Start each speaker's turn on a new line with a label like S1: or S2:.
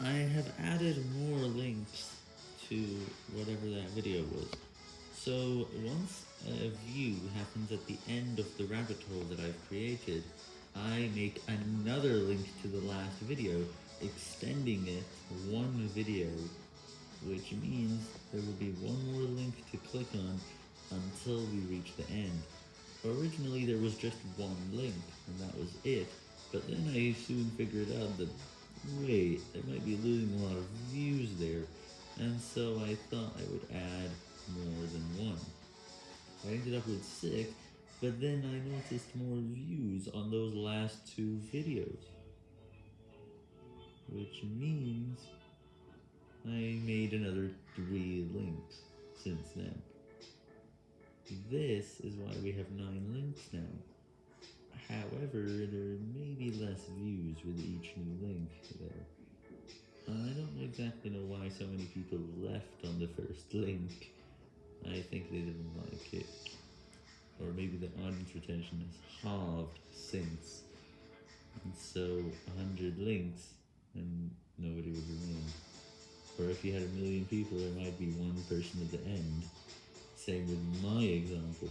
S1: I have added more links to whatever that video was. So once a view happens at the end of the rabbit hole that I've created, I make another link to the last video, extending it one video, which means there will be one more link to click on until we reach the end. Originally there was just one link, and that was it, but then I soon figured out that, wait, I might be losing a lot of views there, and so I thought I would add more than one. I ended up with six, but then I noticed more views on those last two videos. Which means I made another three links since then. This is why we have nine links now. However, there may be less views with each new link there. Uh, I don't exactly know why so many people left on the first link. I think they didn't like it. Or maybe the audience retention has halved since. And so, 100 links, and nobody would remain. Or if you had a million people, there might be one person at the end. Same with my example.